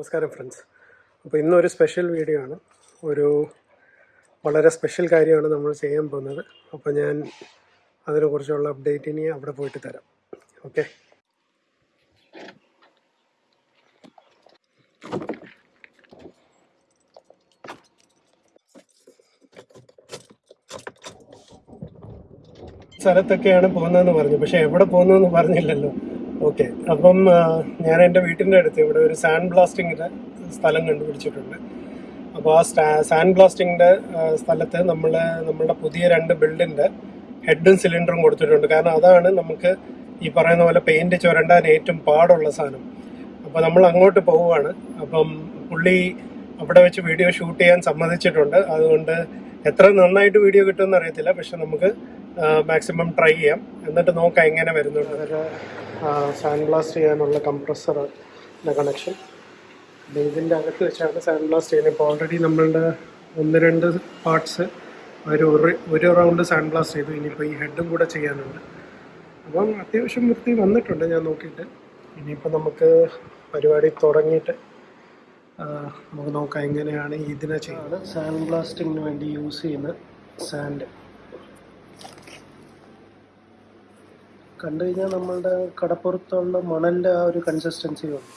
നമസ്കാരം ഫ്രണ്ട്സ് അപ്പോൾ ഇന്നൊരു സ്പെഷ്യൽ വീഡിയോ ആണ്. ഒരു വളരെ സ്പെഷ്യൽ കാര്യമാണ് നമ്മൾ ചെയ്യാൻ പോകുന്നത്. അപ്പോൾ ഞാൻ അതിനെക്കുറിച്ചുള്ള അപ്ഡേറ്റ് ഇനി അവിടെ പോയിട്ട് തരാം. ഓക്കെ സ്ഥലത്തൊക്കെയാണ് പോകുന്നതെന്ന് പറഞ്ഞു. പക്ഷെ എവിടെ പോകുന്നതെന്ന് പറഞ്ഞില്ലല്ലോ. ഓക്കെ. അപ്പം ഞാൻ എന്റെ വീട്ടിന്റെ അടുത്ത് ഇവിടെ ഒരു സാൻഡ് ബ്ലാസ്റ്റിങ്ങിന്റെ സ്ഥലം കണ്ടുപിടിച്ചിട്ടുണ്ട്. അപ്പോൾ ആ സാൻഡ് ബ്ലാസ്റ്റിങ്ങിന്റെ സ്ഥലത്ത് നമ്മൾ നമ്മളുടെ പുതിയ രണ്ട് ബിൽഡിന്റെ ഹെഡും സിലിണ്ടറും കൊടുത്തിട്ടുണ്ട്. കാരണം അതാണ് നമുക്ക് ഈ പറയുന്ന പോലെ പെയിന്റ് ചുരണ്ടാൻ ഏറ്റവും പാടുള്ള സാധനം. അപ്പോൾ നമ്മൾ അങ്ങോട്ട് പോവുകയാണ്. അപ്പം പുള്ളി അവിടെ വെച്ച് വീഡിയോ ഷൂട്ട് ചെയ്യാൻ സമ്മതിച്ചിട്ടുണ്ട്. അതുകൊണ്ട് എത്ര നന്നായിട്ട് വീഡിയോ കിട്ടുമെന്ന് അറിയത്തില്ല. പക്ഷെ നമുക്ക് മാക്സിമം ട്രൈ ചെയ്യാം. എന്നിട്ട് നോക്കാം എങ്ങനെ വരുന്നുണ്ട്. സാൻഡ് ബ്ലാസ്റ്റ് ചെയ്യാനുള്ള കംപ്രസറിന്റെ കണക്ഷൻ ഇതിന്റെ അകത്ത് വെച്ചാണ് സാൻഡ് ബ്ലാസ്റ്റ് ചെയ്യുന്നത്. ഇപ്പോൾ ഓൾറെഡി നമ്മളുടെ ഒന്ന് രണ്ട് പാർട്സ് ഒരു- ഒരു റൗണ്ട് സാൻഡ് ബ്ലാസ്റ്റ് ചെയ്തു. ഇനിയിപ്പോൾ ഈ ഹെഡും കൂടെ ചെയ്യാനുണ്ട്. അപ്പം അത്യാവശ്യം വൃത്തി വന്നിട്ടുണ്ട് ഞാൻ നോക്കിയിട്ട്. ഇനിയിപ്പോൾ നമുക്ക് പരിപാടി തുടങ്ങിയിട്ട് നമുക്ക് നോക്കാം എങ്ങനെയാണ് ഇതിനെ ചെയ്യുന്നത്. സാൻഡ് ബ്ലാസ്റ്റിങ്ങിന് വേണ്ടി യൂസ് ചെയ്യുന്ന സാൻഡ് കണ്ടു കഴിഞ്ഞാൽ നമ്മളുടെ കടപ്പുറത്തുള്ള മണലിന്റെ ആ ഒരു കൺസിസ്റ്റൻസി ഉണ്ട്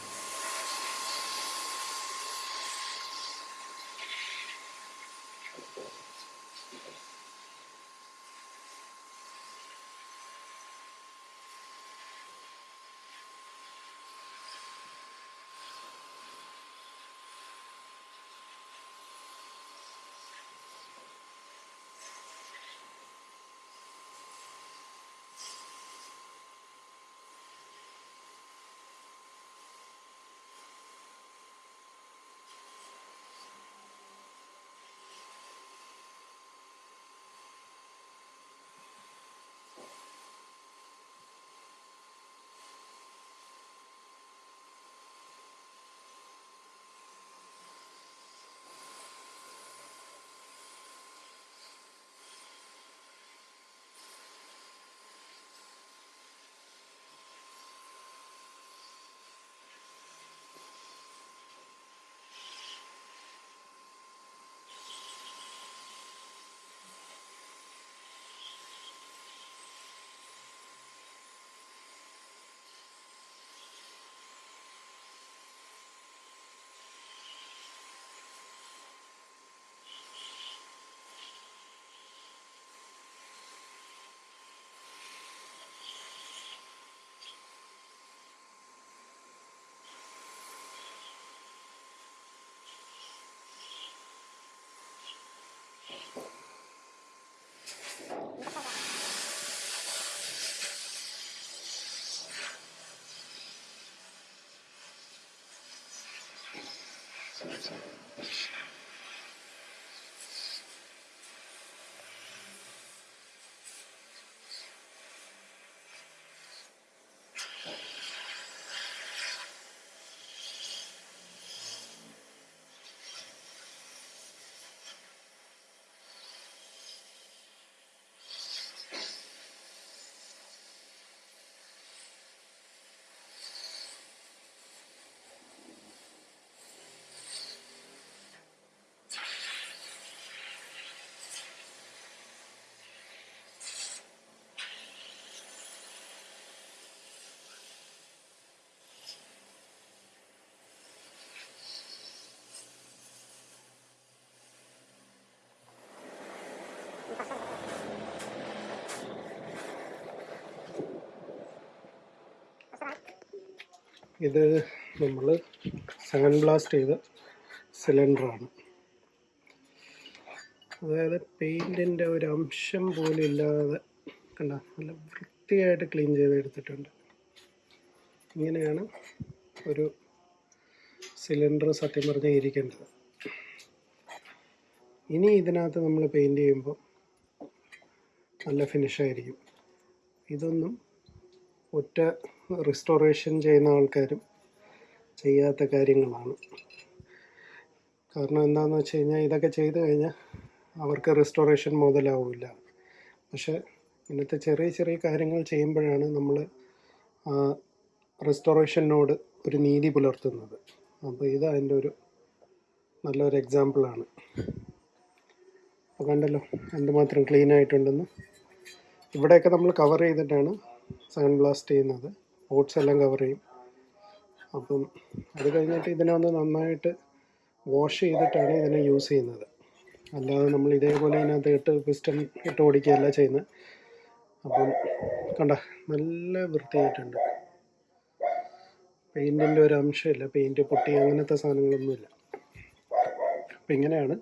ഇത് നമ്മൾ സാൻഡ് ബ്ലാസ്റ്റ് ചെയ്ത സിലിണ്ടറാണ് അതായത് പെയിന്റിന്റെ ഒരു അംശം പോലും ഇല്ലാതെ കണ്ട നല്ല വൃത്തിയായിട്ട് ക്ലീൻ ചെയ്ത് എടുത്തിട്ടുണ്ട് ഇങ്ങനെയാണ് ഒരു സിലിണ്ടർ സത്യം പറഞ്ഞാൽ ഇരിക്കേണ്ടത്. ഇനി ഇതിനകത്ത് നമ്മൾ പെയിന്റ് ചെയ്യുമ്പോൾ നല്ല ഫിനിഷായിരിക്കും ഇതൊന്നും ഒറ്റ റിസ്റ്റോറേഷൻ ചെയ്യുന്ന ആൾക്കാരും ചെയ്യാത്ത കാര്യങ്ങളാണ്. കാരണം എന്താണെന്ന് വെച്ച് കഴിഞ്ഞാൽ ഇതൊക്കെ ചെയ്തു കഴിഞ്ഞാൽ അവർക്ക് റിസ്റ്റോറേഷൻ മുതലാവില്ല. പക്ഷേ ഇന്നത്തെ ചെറിയ ചെറിയ കാര്യങ്ങൾ ചെയ്യുമ്പോഴാണ് നമ്മൾ റെസ്റ്റോറേഷനോട് ഒരു നീതി പുലർത്തുന്നത്. അപ്പോൾ ഇത് അതിന്റെ ഒരു നല്ലൊരു എക്സാമ്പിളാണ് അപ്പോൾ കണ്ടല്ലോ എന്തുമാത്രം ക്ലീൻ ആയിട്ടുണ്ടെന്ന്. ഇവിടെയൊക്കെ നമ്മൾ കവർ ചെയ്തിട്ടാണ് സാൻഡ് ബ്ലാസ്റ്റ് ചെയ്യുന്നത്. ഓട്സ് എല്ലാം കവർ ചെയ്യും. അപ്പം അത് കഴിഞ്ഞിട്ട് ഇതിനെ ഒന്ന് നന്നായിട്ട് വാഷ് ചെയ്തിട്ടാണ് ഇതിനെ യൂസ് ചെയ്യുന്നത്. അല്ലാതെ നമ്മൾ ഇതേപോലെ ഇതിനകത്ത് ഇട്ട് പിസ്റ്റൺ ഇട്ട് ഓടിക്കുകയല്ല ചെയ്യുന്നത്. അപ്പം കണ്ട നല്ല വൃത്തിയായിട്ടുണ്ട്. പെയിന്റിന്റെ ഒരു അംശമില്ല. പെയിന്റ് പൊട്ടി അങ്ങനത്തെ സാധനങ്ങളൊന്നുമില്ല. അപ്പം ഇങ്ങനെയാണ്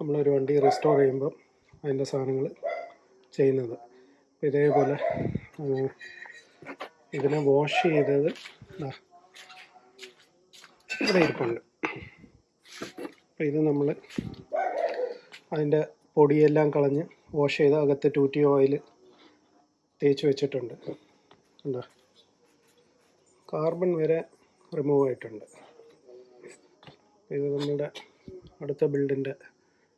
നമ്മളൊരു വണ്ടി റെസ്റ്റോർ ചെയ്യുമ്പം അതിന്റെ സാധനങ്ങൾ ചെയ്യുന്നത്. ഇതേപോലെ ഇതിനെ വാഷ് ചെയ്തത് ഇവിടെ ഇരിപ്പുണ്ട്. അപ്പം ഇത് നമ്മൾ അതിന്റെ പൊടിയെല്ലാം കളഞ്ഞ് വാഷ് ചെയ്ത് അകത്ത് ടൂറ്റി ഓയിൽ തേച്ച് വെച്ചിട്ടുണ്ട്. എന്താ കാർബൺ വരെ റിമൂവ് ആയിട്ടുണ്ട്. ഇത് നമ്മുടെ അടുത്ത ബിൽഡിന്റെ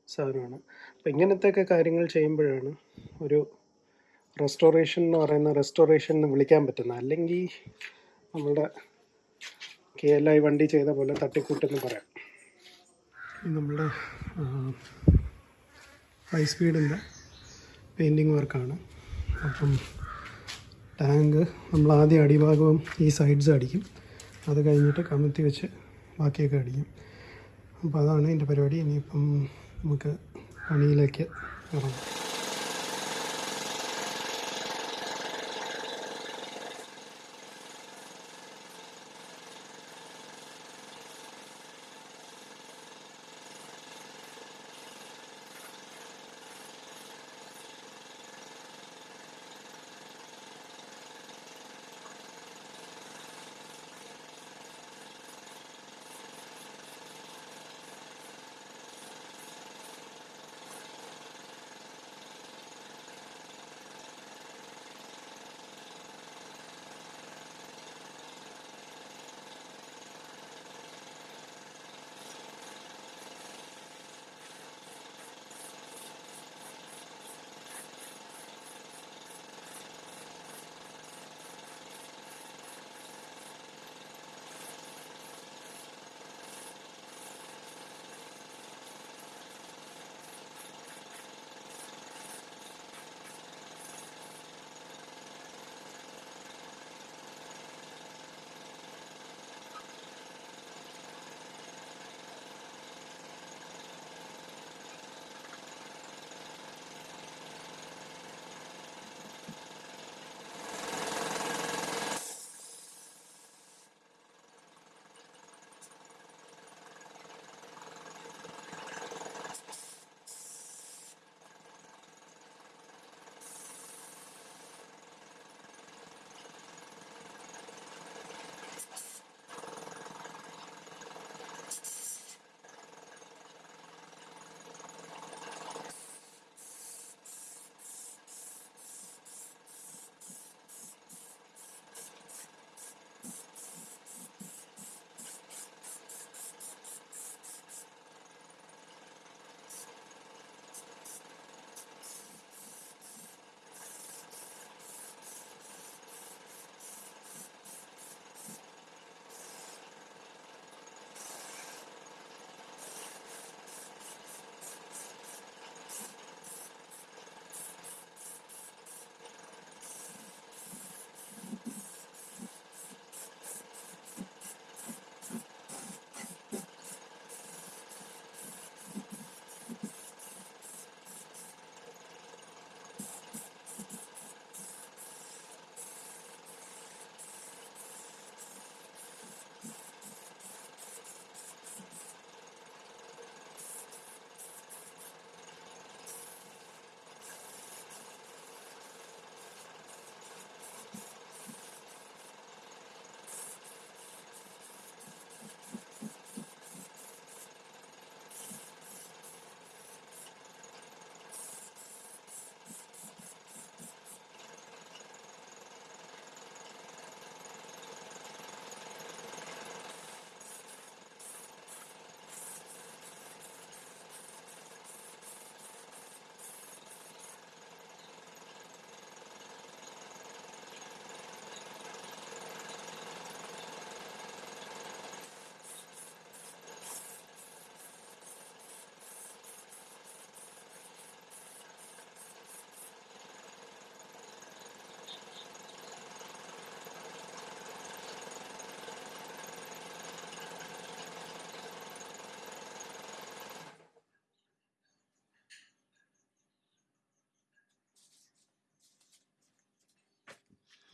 സാധനമാണ്. അപ്പം ഇങ്ങനത്തെയൊക്കെ കാര്യങ്ങൾ ചെയ്യുമ്പോഴാണ് ഒരു റെസ്റ്റോറേഷൻ എന്ന് പറയുന്ന റെസ്റ്റോറേഷൻ എന്ന് വിളിക്കാൻ പറ്റുന്ന അല്ലെങ്കിൽ നമ്മുടെ കെ എൽ ഐ വണ്ടി ചെയ്ത പോലെ തട്ടിക്കൂട്ടെന്ന് പറയാം. നമ്മുടെ ഹൈ സ്പീഡിന്റെ പെയിന്റിങ് വർക്കാണ് അപ്പം ടാങ്ക് നമ്മൾ ആദ്യം അടിഭാഗവും ഈ സൈഡ്സ് അടിക്കും. അത് കഴിഞ്ഞിട്ട് കമത്തി വെച്ച് ബാക്കിയൊക്കെ അടിക്കും. അപ്പോൾ അതാണ് എന്റെ പരിപാടി. ഇനിയിപ്പം നമുക്ക് പണിയിലേക്ക് ഇറങ്ങാം.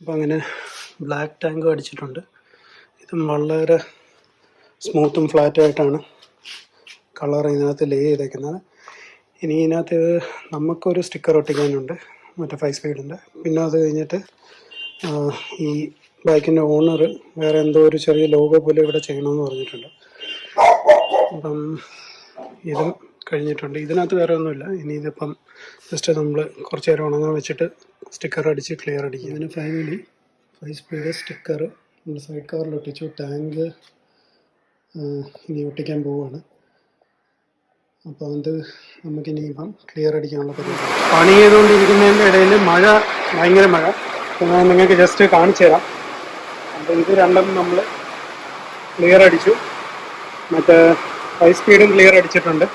അപ്പോൾ അങ്ങനെ ബ്ലാക്ക് ടാങ്കും അടിച്ചിട്ടുണ്ട്. ഇതും വളരെ സ്മൂത്തും ഫ്ലാറ്റായിട്ടാണ് കളർ ഇതിനകത്ത് ലേ ചെയ്തേക്കുന്നത്. ഇനി ഇതിനകത്ത് നമുക്കൊരു സ്റ്റിക്കർ ഒട്ടിക്കാനുണ്ട്. മറ്റേ ഫൈവ് സ്പീഡിന്റെ പിന്നെ അത് കഴിഞ്ഞിട്ട് ഈ ബൈക്കിന്റെ ഓണർ വേറെ എന്തോ ഒരു ചെറിയ ലോഗോ പോലെ ഇവിടെ ചെയ്യണമെന്ന് പറഞ്ഞിട്ടുണ്ട്. അപ്പം ഇത് കഴിഞ്ഞിട്ടുണ്ട്. ഇതിനകത്ത് വേറെ ഒന്നുമില്ല. ഇനി ഇതിപ്പം ജസ്റ്റ് നമ്മൾ കുറച്ച് നേരം ഉണങ്ങാൻ വെച്ചിട്ട് സ്റ്റിക്കർ അടിച്ച് ക്ലിയർ അടിക്കും അങ്ങനെ ഫൈനലി ഫൈവ് സ്പീഡ് സ്റ്റിക്കർ നമ്മൾ സൈഡ് കവറിൽ ഒട്ടിച്ചു. ടാങ്ക് ഇനി ഒട്ടിക്കാൻ പോവുകയാണ് അപ്പോൾ അത് നമുക്കിനി ഇപ്പം ക്ലിയർ അടിക്കാനുള്ള പരിപാടി. പണി ചെയ്തുകൊണ്ടിരിക്കുന്നതിന്റെ ഇടയിൽ മഴ ഭയങ്കര മഴ. ഞാൻ നിങ്ങൾക്ക് ജസ്റ്റ് കാണിച്ചു തരാം. അപ്പോൾ ഇത് രണ്ടും നമ്മൾ ക്ലിയർ അടിച്ചു. മറ്റേ ഹൈ സ്പീഡും ക്ലിയർ അടിച്ചിട്ടുണ്ട്.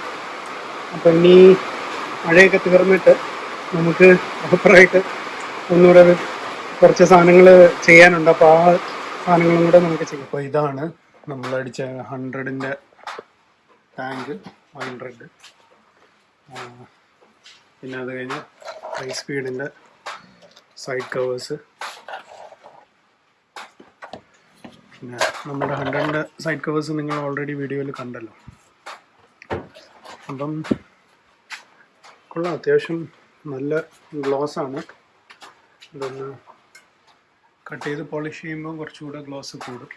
അപ്പോൾ ഇനി മഴയൊക്കെ തീർന്നിട്ട് നമുക്ക് പ്രോപ്പറായിട്ട് ഒന്നുകൂടെ കുറച്ച് സാധനങ്ങൾ ചെയ്യാനുണ്ട്. അപ്പോൾ ആ സാധനങ്ങളും കൂടെ നമുക്ക് ചെയ്യാം. അപ്പോൾ ഇതാണ് നമ്മൾ അടിച്ച ഹൺഡ്രഡിന്റെ ടാങ്ക് ഹൺഡ്രഡ് പിന്നെ അത് കഴിഞ്ഞ് ഹൈ സ്പീഡിന്റെ സൈഡ് കവേഴ്സ് പിന്നെ നമ്മുടെ ഹൺഡ്രഡിന്റെ സൈഡ് കവേഴ്സ് നിങ്ങൾ ഓൾറെഡി വീഡിയോയിൽ കണ്ടല്ലോ. അപ്പം കൊള്ളാം. അത്യാവശ്യം നല്ല ഗ്ലോസ് ആണ്. ഇതൊന്ന് കട്ട് ചെയ്ത് പോളിഷ് ചെയ്യുമ്പോൾ കുറച്ചുകൂടെ ഗ്ലോസ് കൂടും.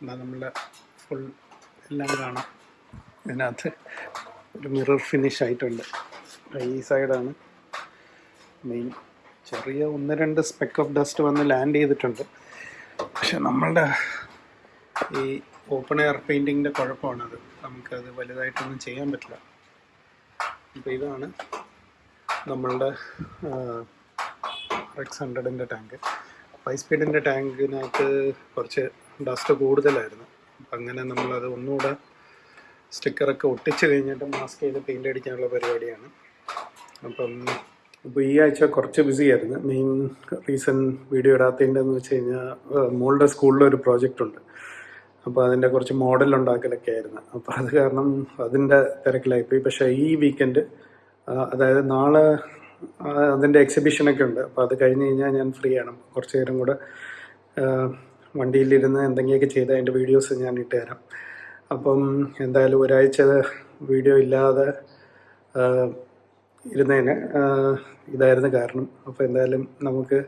എന്നാൽ നമ്മളെ ഫുൾ എല്ലാം കാണാം. ഇതിനകത്ത് ഒരു മിറർ ഫിനിഷ് ആയിട്ടുണ്ട്. ഈ സൈഡാണ് മെയിൻ ചെറിയ ഒന്ന് രണ്ട് സ്പെക്ക് ഓഫ് ഡസ്റ്റ് വന്ന് ലാൻഡ് ചെയ്തിട്ടുണ്ട്. പക്ഷെ നമ്മളുടെ ഈ ഓപ്പൺ എയർ പെയിന്റിങ്ങിന്റെ കുഴപ്പമാണത്. നമുക്കത് വലുതായിട്ടൊന്നും ചെയ്യാൻ പറ്റില്ല. അപ്പോൾ ഇതാണ് നമ്മളുടെ എക്സ് ഹൺഡ്രഡിന്റെ ടാങ്ക് ഫൈവ് സ്പീഡിന്റെ ടാങ്കിനകത്ത് കുറച്ച് ഡസ്റ്റ് കൂടുതലായിരുന്നു. അപ്പം അങ്ങനെ നമ്മളത് ഒന്നുകൂടെ സ്റ്റിക്കറൊക്കെ ഒട്ടിച്ച് കഴിഞ്ഞിട്ട് മാസ്ക് ചെയ്ത് പെയിന്റ് അടിക്കാനുള്ള പരിപാടിയാണ്. അപ്പം ഇപ്പോൾ ഈ ആഴ്ച കുറച്ച് ബിസി ആയിരുന്നു. മെയിൻ റീസൺ വീഡിയോ ഇടാത്തതിന്റെ എന്ന് വെച്ച് കഴിഞ്ഞാൽ മോളുടെ സ്കൂളിലൊരു പ്രോജക്റ്റ് ഉണ്ട്. അപ്പോൾ അതിന്റെ കുറച്ച് മോഡൽ ഉണ്ടാക്കലൊക്കെ ആയിരുന്നു. അപ്പോൾ അത് കാരണം അതിന്റെ തിരക്കിലായിപ്പോയി പക്ഷേ ഈ വീക്കെൻഡ് അതായത് നാളെ അതിന്റെ എക്സിബിഷനൊക്കെ ഉണ്ട്. അപ്പോൾ അത് കഴിഞ്ഞ് കഴിഞ്ഞാൽ ഞാൻ ഫ്രീ ആണ്. കുറച്ച് നേരം കൂടെ വണ്ടിയിലിരുന്ന് എന്തെങ്കിലുമൊക്കെ ചെയ്ത് അതിന്റെ വീഡിയോസ് ഞാൻ ഇട്ട് തരാം. അപ്പം എന്തായാലും ഒരാഴ്ച വീഡിയോ ഇല്ലാതെ ഇരുന്നതിന് ഇതായിരുന്നു കാരണം. അപ്പോൾ എന്തായാലും നമുക്ക്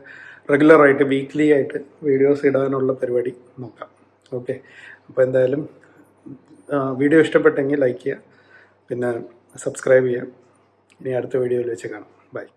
റെഗുലറായിട്ട് വീക്ക്ലി ആയിട്ട് വീഡിയോസ് ഇടാനുള്ള പരിപാടി നോക്കാം. ഓക്കെ അപ്പോൾ എന്തായാലും വീഡിയോ ഇഷ്ടപ്പെട്ടെങ്കിൽ ലൈക്ക് ചെയ്യുക. പിന്നെ സബ്സ്ക്രൈബ് ചെയ്യുക. ഇനി അടുത്ത വീഡിയോയിൽ വെച്ച് കാണാം. Bye.